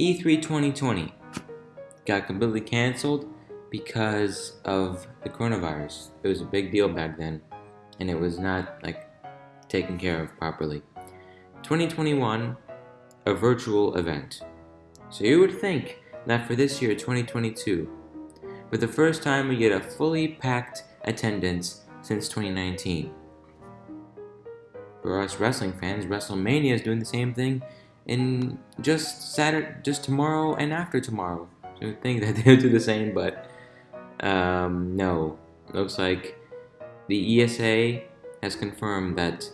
E3 2020 got completely canceled because of the coronavirus. It was a big deal back then, and it was not like taken care of properly. 2021, a virtual event. So you would think that for this year, 2022, for the first time we get a fully packed attendance since 2019. For us wrestling fans, WrestleMania is doing the same thing in just Saturday, just tomorrow and after tomorrow. So you think that they'll do the same, but um, no. Looks like the ESA has confirmed that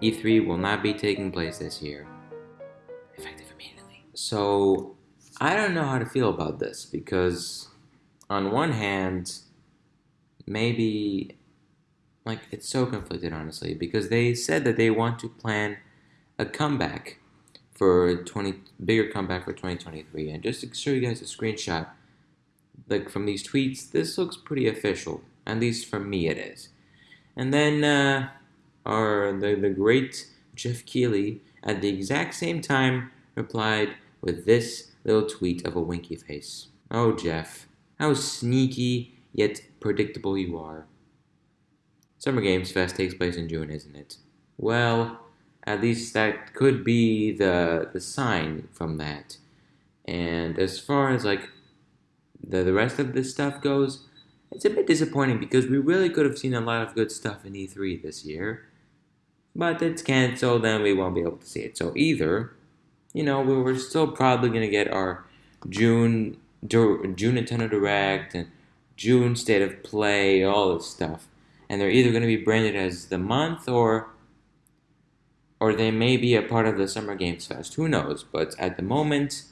E3 will not be taking place this year. Effective immediately. So, I don't know how to feel about this because, on one hand, maybe like it's so conflicted honestly because they said that they want to plan a comeback for 20 bigger comeback for 2023 and just to show you guys a screenshot like from these tweets this looks pretty official. At least for me it is. And then uh, our the, the great Geoff Keighley at the exact same time replied with this little tweet of a winky face. Oh Geoff how sneaky yet predictable you are. Summer Games Fest takes place in June, isn't it? Well, at least that could be the the sign from that. And as far as like the the rest of this stuff goes, it's a bit disappointing because we really could have seen a lot of good stuff in E3 this year. But it's canceled and we won't be able to see it. So either, you know, we we're still probably gonna get our June June Nintendo Direct and June State of Play, all this stuff and they're either going to be branded as the month or or they may be a part of the Summer Games Fest. Who knows? But at the moment,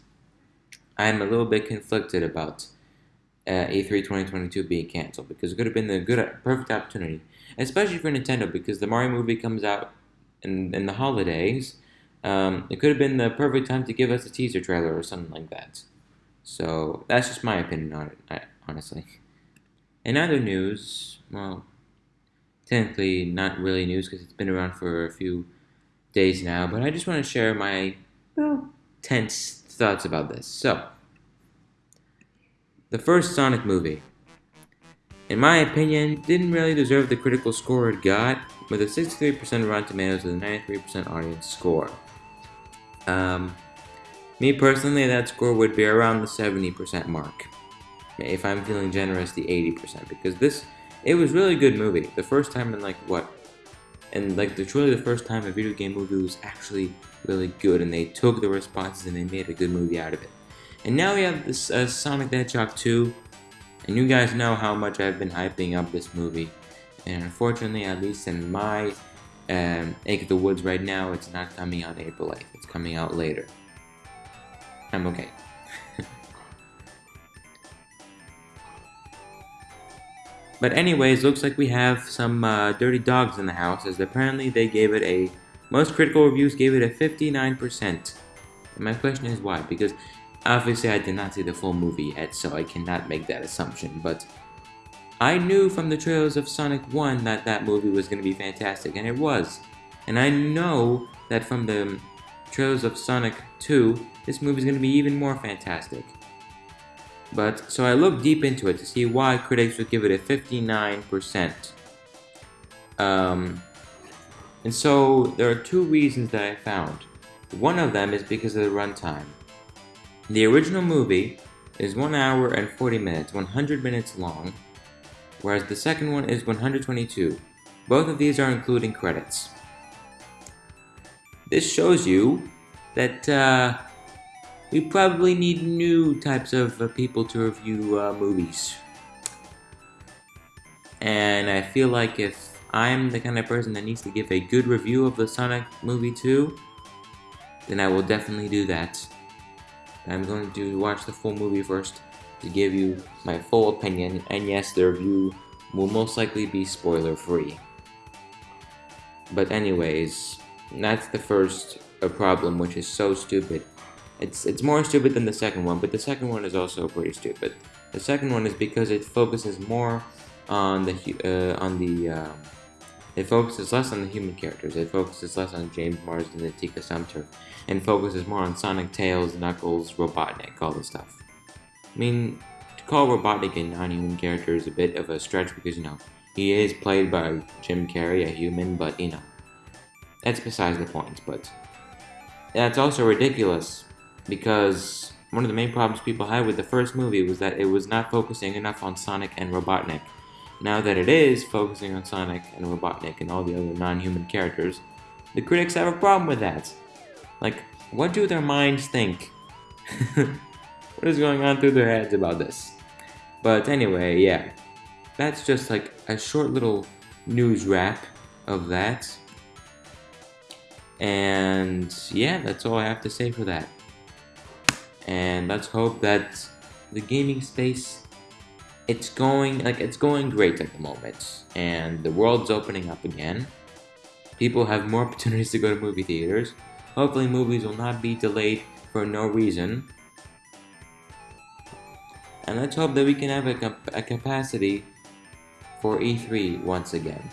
I'm a little bit conflicted about uh, E3 2022 being canceled because it could have been the good, perfect opportunity, especially for Nintendo because the Mario movie comes out in, in the holidays. Um, it could have been the perfect time to give us a teaser trailer or something like that. So that's just my opinion on it, honestly. In other news, well, technically not really news because it's been around for a few days now, but I just want to share my well, tense thoughts about this. So, the first Sonic movie, in my opinion, didn't really deserve the critical score it got, with a 63% Rotten Tomatoes with a 93% audience score. Um, me personally, that score would be around the 70% mark. If I'm feeling generous, the 80%, because this it was really good movie. The first time in like what, and like the truly the first time a video game movie was actually really good, and they took the responses and they made a good movie out of it. And now we have this uh, Sonic the Hedgehog 2, and you guys know how much I've been hyping up this movie. And unfortunately, at least in my um, of the Woods right now, it's not coming out April 8th. It's coming out later. I'm okay. But anyways, looks like we have some uh, dirty dogs in the house, as apparently they gave it a... Most critical reviews gave it a 59%. And my question is why? Because obviously I did not see the full movie yet, so I cannot make that assumption, but... I knew from the trailers of Sonic 1 that that movie was going to be fantastic, and it was. And I know that from the trailers of Sonic 2, this movie is going to be even more fantastic. But so I looked deep into it to see why critics would give it a 59%. Um, and so there are two reasons that I found. One of them is because of the runtime. The original movie is 1 hour and 40 minutes, 100 minutes long, whereas the second one is 122. Both of these are including credits. This shows you that uh, we probably need new types of uh, people to review uh, movies. And I feel like if I'm the kind of person that needs to give a good review of the Sonic movie 2, then I will definitely do that. I'm going to watch the full movie first to give you my full opinion, and yes, the review will most likely be spoiler free. But anyways, that's the first uh, problem, which is so stupid. It's it's more stupid than the second one, but the second one is also pretty stupid. The second one is because it focuses more on the uh, on the uh, It focuses less on the human characters. It focuses less on James Marsden and Tika Sumpter, and focuses more on Sonic, Tails, Knuckles, Robotnik, all this stuff. I mean, to call Robotnik a non-human character is a bit of a stretch because you know he is played by Jim Carrey, a human, but you know that's besides the point. But that's also ridiculous because one of the main problems people had with the first movie was that it was not focusing enough on Sonic and Robotnik. Now that it is focusing on Sonic and Robotnik and all the other non-human characters, the critics have a problem with that. Like, what do their minds think? what is going on through their heads about this? But anyway, yeah. That's just like a short little news wrap of that. And yeah, that's all I have to say for that. And let's hope that the gaming space it's going like it's going great at the moment. And the world's opening up again. People have more opportunities to go to movie theaters. Hopefully movies will not be delayed for no reason. And let's hope that we can have a, a capacity for E3 once again